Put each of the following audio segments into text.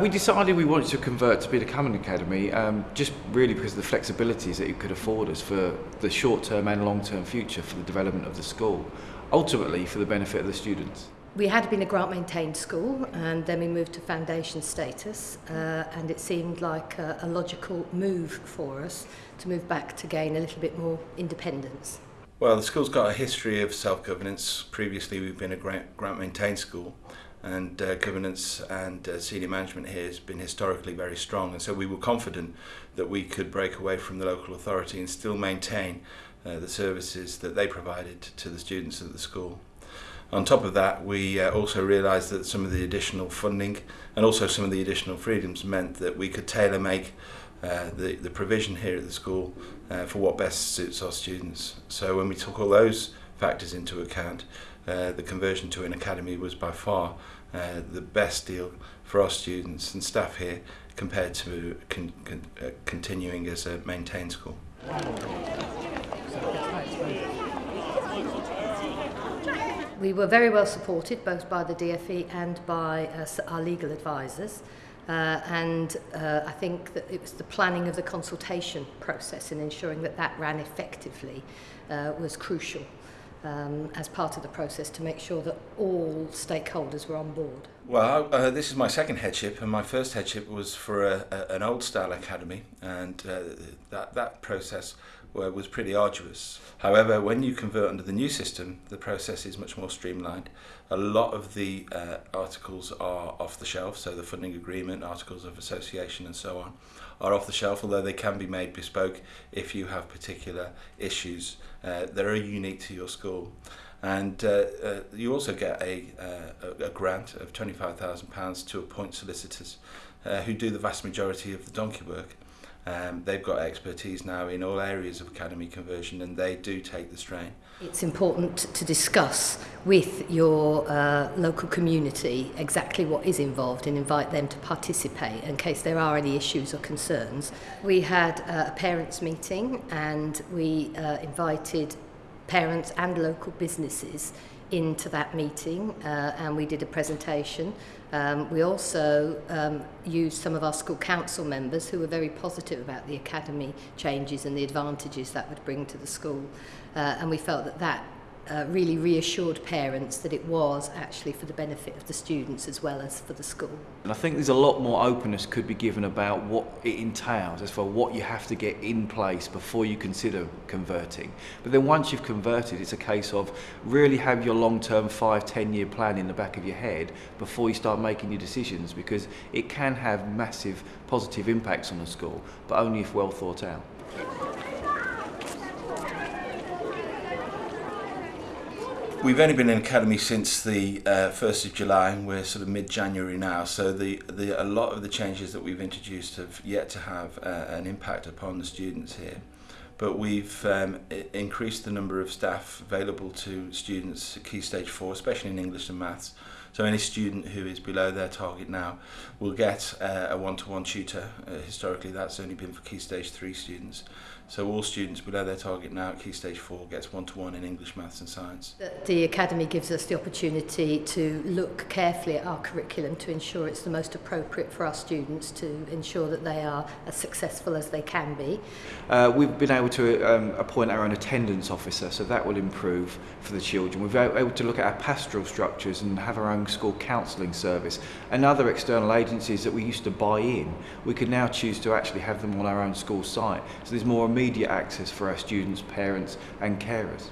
We decided we wanted to convert to be the Cameron Academy um, just really because of the flexibilities that it could afford us for the short-term and long-term future for the development of the school, ultimately for the benefit of the students. We had been a grant-maintained school and then we moved to foundation status uh, and it seemed like a, a logical move for us to move back to gain a little bit more independence. Well, the school's got a history of self-governance. Previously, we've been a grant-maintained school and uh, governance and uh, senior management here has been historically very strong. And so we were confident that we could break away from the local authority and still maintain uh, the services that they provided to the students at the school. On top of that, we uh, also realised that some of the additional funding and also some of the additional freedoms meant that we could tailor make uh, the, the provision here at the school uh, for what best suits our students. So when we took all those factors into account, uh, the conversion to an academy was by far uh, the best deal for our students and staff here compared to con con uh, continuing as a maintained school. We were very well supported both by the DFE and by uh, our legal advisors. Uh, and uh, I think that it was the planning of the consultation process and ensuring that that ran effectively uh, was crucial. um, as part of the process to make sure that all stakeholders were on board? Well, uh, this is my second headship, and my first headship was for a, a, an old style academy, and uh, that, that process was pretty arduous. However, when you convert under the new system, the process is much more streamlined. A lot of the uh, articles are off the shelf, so the funding agreement, articles of association and so on are off the shelf, although they can be made bespoke if you have particular issues uh, that are unique to your school. And uh, uh, you also get a, uh, a grant of £25,000 to appoint solicitors uh, who do the vast majority of the donkey work. Um, they've got expertise now in all areas of academy conversion and they do take the strain. It's important to discuss with your uh, local community exactly what is involved and invite them to participate in case there are any issues or concerns. We had uh, a parents meeting and we uh, invited parents and local businesses into that meeting uh, and we did a presentation. Um, we also um, used some of our school council members who were very positive about the academy changes and the advantages that would bring to the school. Uh, and we felt that that uh, really reassured parents that it was actually for the benefit of the students as well as for the school. And I think there's a lot more openness could be given about what it entails as for what you have to get in place before you consider converting. But then once you've converted, it's a case of really have your long-term five, ten-year plan in the back of your head before you start making your decisions because it can have massive positive impacts on a school, but only if well thought out. We've only been in academy since the uh, 1st of July and we're sort of mid-January now so the, the a lot of the changes that we've introduced have yet to have uh, an impact upon the students here but we've um, increased the number of staff available to students at Key Stage 4 especially in English and Maths So any student who is below their target now will get uh, a one-to-one tutor. Uh, historically, that's only been for Key Stage 3 students. So all students below their target now at Key Stage 4 gets one-to-one -one in English, Maths and Science. The Academy gives us the opportunity to look carefully at our curriculum to ensure it's the most appropriate for our students to ensure that they are as successful as they can be. Uh, we've been able to um, appoint our own attendance officer, so that will improve for the children. We've been able to look at our pastoral structures and have our own Young School Counselling Service and other external agencies that we used to buy in. We could now choose to actually have them on our own school site. So there's more immediate access for our students, parents and carers.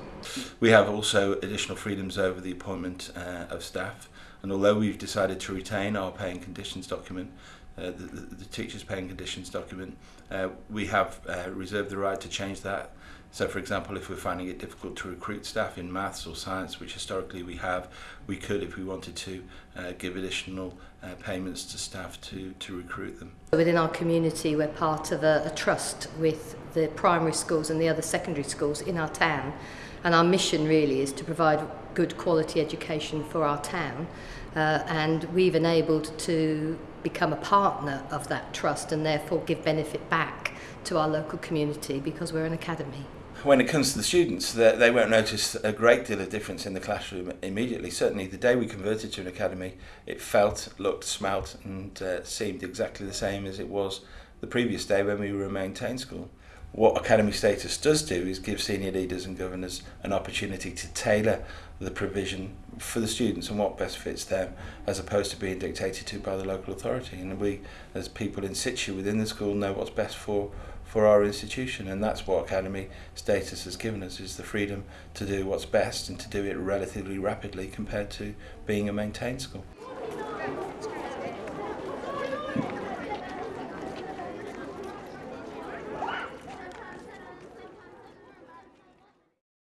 We have also additional freedoms over the appointment uh, of staff and although we've decided to retain our pay and conditions document, uh, the, the, the teacher's paying conditions document, uh, we have uh, reserved the right to change that. So for example, if we're finding it difficult to recruit staff in maths or science, which historically we have, we could, if we wanted to, uh, give additional uh, payments to staff to, to recruit them. Within our community, we're part of a, a trust with the primary schools and the other secondary schools in our town. And our mission really is to provide good quality education for our town. Uh, and we've enabled to become a partner of that trust and therefore give benefit back to our local community because we're an academy. When it comes to the students, they, they won't notice a great deal of difference in the classroom immediately. Certainly, the day we converted to an academy, it felt, looked, smelt, and uh, seemed exactly the same as it was the previous day when we were a maintained school what academy status does do is give senior leaders and governors an opportunity to tailor the provision for the students and what best fits them as opposed to being dictated to by the local authority and we as people in situ within the school know what's best for for our institution and that's what academy status has given us is the freedom to do what's best and to do it relatively rapidly compared to being a maintained school